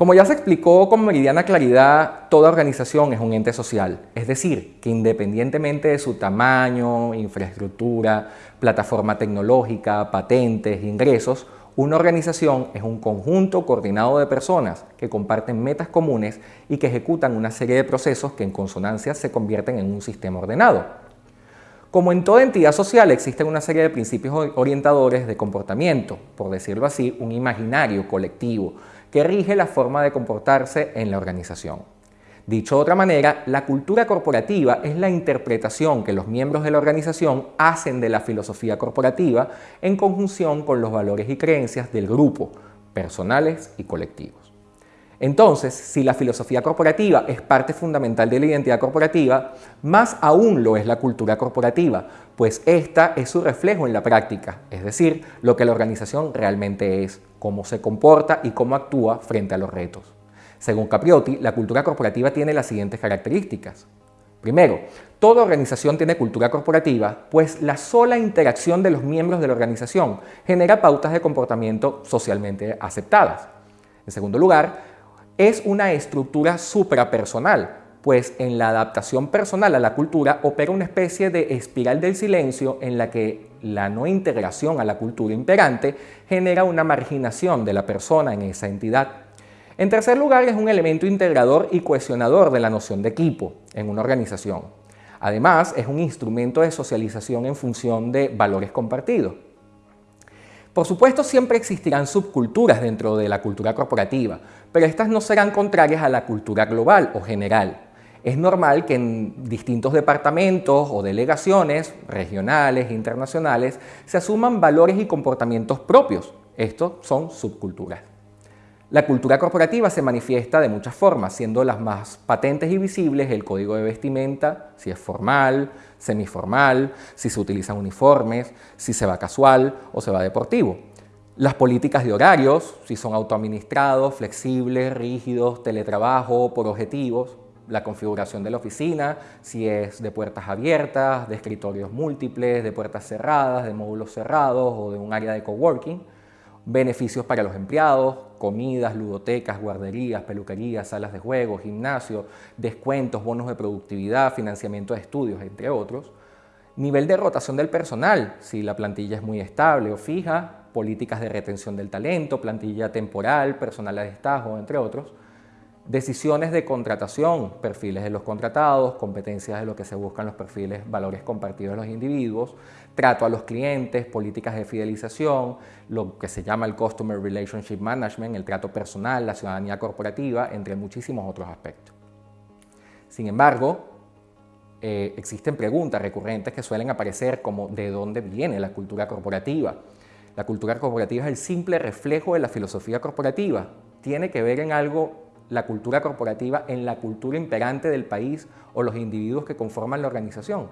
Como ya se explicó con meridiana claridad, toda organización es un ente social, es decir, que independientemente de su tamaño, infraestructura, plataforma tecnológica, patentes, ingresos, una organización es un conjunto coordinado de personas que comparten metas comunes y que ejecutan una serie de procesos que en consonancia se convierten en un sistema ordenado. Como en toda entidad social existen una serie de principios orientadores de comportamiento, por decirlo así, un imaginario colectivo, que rige la forma de comportarse en la organización. Dicho de otra manera, la cultura corporativa es la interpretación que los miembros de la organización hacen de la filosofía corporativa en conjunción con los valores y creencias del grupo, personales y colectivos. Entonces, si la filosofía corporativa es parte fundamental de la identidad corporativa, más aún lo es la cultura corporativa, pues esta es su reflejo en la práctica, es decir, lo que la organización realmente es, cómo se comporta y cómo actúa frente a los retos. Según Capriotti, la cultura corporativa tiene las siguientes características. Primero, toda organización tiene cultura corporativa, pues la sola interacción de los miembros de la organización genera pautas de comportamiento socialmente aceptadas. En segundo lugar, es una estructura suprapersonal, pues en la adaptación personal a la cultura opera una especie de espiral del silencio en la que la no integración a la cultura imperante genera una marginación de la persona en esa entidad. En tercer lugar, es un elemento integrador y cohesionador de la noción de equipo en una organización. Además, es un instrumento de socialización en función de valores compartidos. Por supuesto, siempre existirán subculturas dentro de la cultura corporativa, pero estas no serán contrarias a la cultura global o general. Es normal que en distintos departamentos o delegaciones, regionales e internacionales, se asuman valores y comportamientos propios. Estos son subculturas. La cultura corporativa se manifiesta de muchas formas, siendo las más patentes y visibles el código de vestimenta, si es formal, semiformal, si se utilizan uniformes, si se va casual o se va deportivo. Las políticas de horarios, si son autoadministrados, flexibles, rígidos, teletrabajo, por objetivos. La configuración de la oficina, si es de puertas abiertas, de escritorios múltiples, de puertas cerradas, de módulos cerrados o de un área de coworking beneficios para los empleados, comidas, ludotecas, guarderías, peluquerías, salas de juego, gimnasio, descuentos, bonos de productividad, financiamiento de estudios, entre otros. Nivel de rotación del personal, si la plantilla es muy estable o fija, políticas de retención del talento, plantilla temporal, personal a destajo, entre otros. Decisiones de contratación, perfiles de los contratados, competencias de lo que se buscan los perfiles, valores compartidos de los individuos, trato a los clientes, políticas de fidelización, lo que se llama el Customer Relationship Management, el trato personal, la ciudadanía corporativa, entre muchísimos otros aspectos. Sin embargo, eh, existen preguntas recurrentes que suelen aparecer como ¿de dónde viene la cultura corporativa? La cultura corporativa es el simple reflejo de la filosofía corporativa. Tiene que ver en algo la cultura corporativa en la cultura imperante del país o los individuos que conforman la organización.